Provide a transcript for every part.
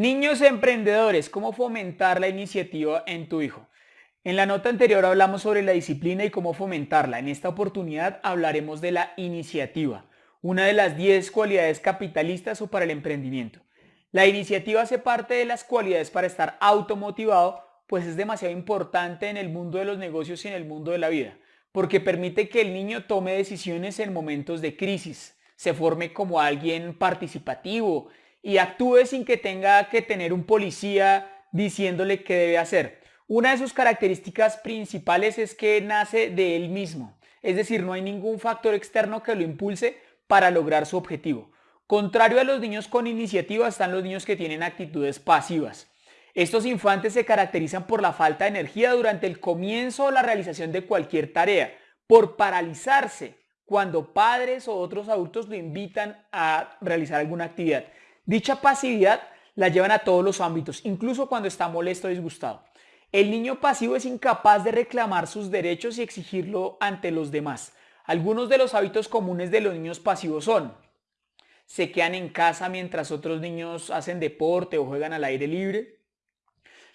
Niños emprendedores, ¿cómo fomentar la iniciativa en tu hijo? En la nota anterior hablamos sobre la disciplina y cómo fomentarla. En esta oportunidad hablaremos de la iniciativa, una de las 10 cualidades capitalistas o para el emprendimiento. La iniciativa hace parte de las cualidades para estar automotivado, pues es demasiado importante en el mundo de los negocios y en el mundo de la vida, porque permite que el niño tome decisiones en momentos de crisis, se forme como alguien participativo, y actúe sin que tenga que tener un policía diciéndole qué debe hacer. Una de sus características principales es que nace de él mismo, es decir, no hay ningún factor externo que lo impulse para lograr su objetivo. Contrario a los niños con iniciativa están los niños que tienen actitudes pasivas. Estos infantes se caracterizan por la falta de energía durante el comienzo o la realización de cualquier tarea, por paralizarse cuando padres o otros adultos lo invitan a realizar alguna actividad. Dicha pasividad la llevan a todos los ámbitos, incluso cuando está molesto o disgustado. El niño pasivo es incapaz de reclamar sus derechos y exigirlo ante los demás. Algunos de los hábitos comunes de los niños pasivos son se quedan en casa mientras otros niños hacen deporte o juegan al aire libre.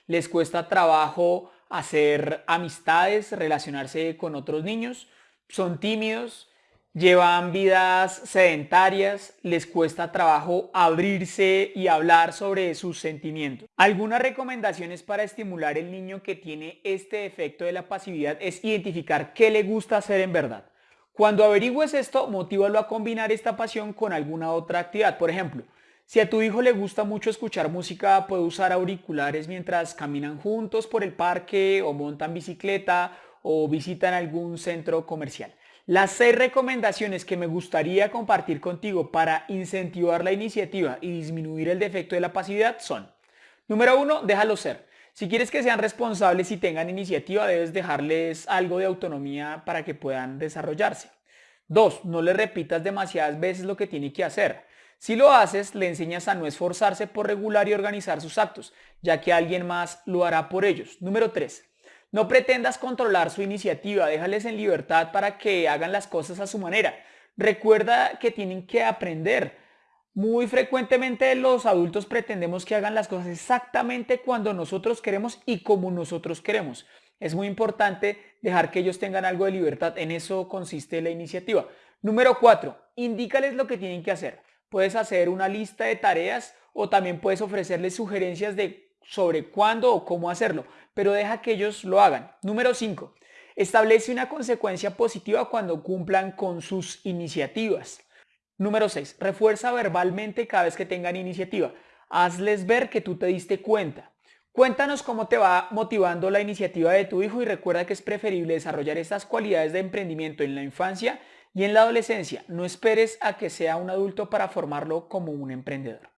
Les cuesta trabajo hacer amistades, relacionarse con otros niños. Son tímidos, llevan vidas sedentarias, les cuesta trabajo abrirse y hablar sobre sus sentimientos. Algunas recomendaciones para estimular el niño que tiene este efecto de la pasividad es identificar qué le gusta hacer en verdad. Cuando averigües esto, motívalo a combinar esta pasión con alguna otra actividad. Por ejemplo, si a tu hijo le gusta mucho escuchar música, puede usar auriculares mientras caminan juntos por el parque o montan bicicleta o visitan algún centro comercial. Las seis recomendaciones que me gustaría compartir contigo para incentivar la iniciativa y disminuir el defecto de la pasividad son Número uno, déjalo ser. Si quieres que sean responsables y tengan iniciativa, debes dejarles algo de autonomía para que puedan desarrollarse. Dos, no le repitas demasiadas veces lo que tiene que hacer. Si lo haces, le enseñas a no esforzarse por regular y organizar sus actos, ya que alguien más lo hará por ellos. Número 3. No pretendas controlar su iniciativa, déjales en libertad para que hagan las cosas a su manera. Recuerda que tienen que aprender. Muy frecuentemente los adultos pretendemos que hagan las cosas exactamente cuando nosotros queremos y como nosotros queremos. Es muy importante dejar que ellos tengan algo de libertad. En eso consiste la iniciativa. Número 4. Indícales lo que tienen que hacer. Puedes hacer una lista de tareas o también puedes ofrecerles sugerencias de sobre cuándo o cómo hacerlo, pero deja que ellos lo hagan. Número 5. Establece una consecuencia positiva cuando cumplan con sus iniciativas. Número 6. Refuerza verbalmente cada vez que tengan iniciativa. Hazles ver que tú te diste cuenta. Cuéntanos cómo te va motivando la iniciativa de tu hijo y recuerda que es preferible desarrollar estas cualidades de emprendimiento en la infancia y en la adolescencia. No esperes a que sea un adulto para formarlo como un emprendedor.